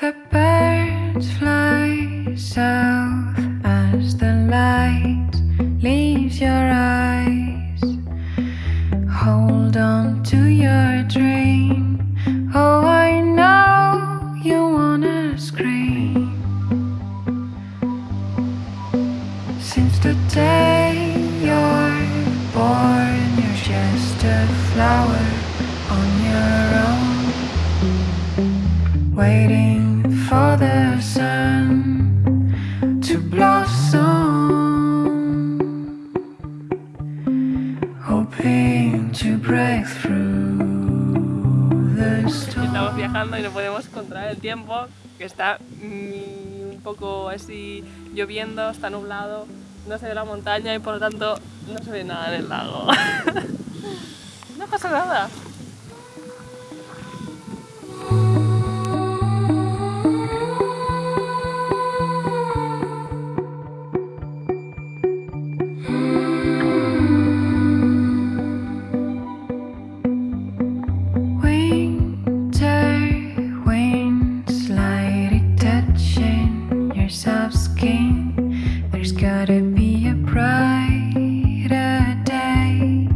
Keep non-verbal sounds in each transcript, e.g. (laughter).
The birds fly south as the light leaves your eyes. Hold on to your dream. Oh, I know you wanna scream. Since the day you're born, you're just a flower waiting for the sun to blossom, hoping to. Estamos viajando y no podemos controlar el tiempo, que está mm, un poco así lloviendo, está nublado, no se ve la montaña y por lo tanto no se ve nada en el lago. (laughs) no pasa nada. Gotta be a brighter day.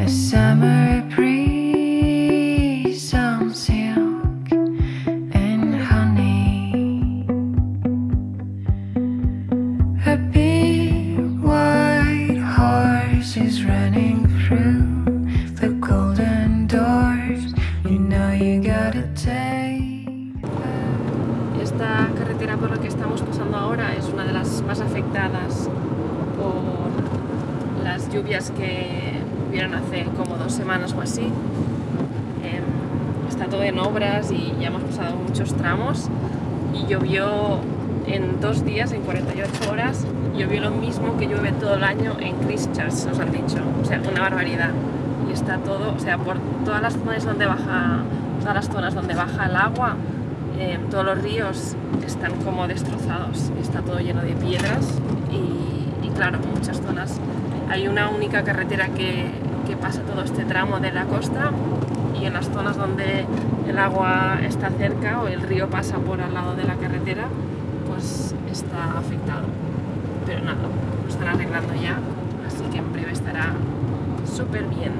A summer breeze on silk and honey. A big white horse is running through the golden doors. You know you gotta take. Carretera por la que estamos pasando ahora es una de las más afectadas por las lluvias que hubieron hace como dos semanas o así. Em, está todo en obras y ya hemos pasado muchos tramos y llovió en dos días, en 48 horas, llovió lo mismo que llueve todo el año en Christchurch, nos han dicho. O sea, una barbaridad. Y está todo, o sea, por todas las zonas donde baja, todas las zonas donde baja el agua, eh, todos los ríos están como destrozados, está todo lleno de piedras y, claro, muchas zonas hay una única carretera que, que pasa todo este tramo de la costa y en las zonas donde el agua está cerca o el río pasa por al lado de la carretera, pues está afectado. Pero nada, lo están arreglando ya, así que en breve estará súper bien.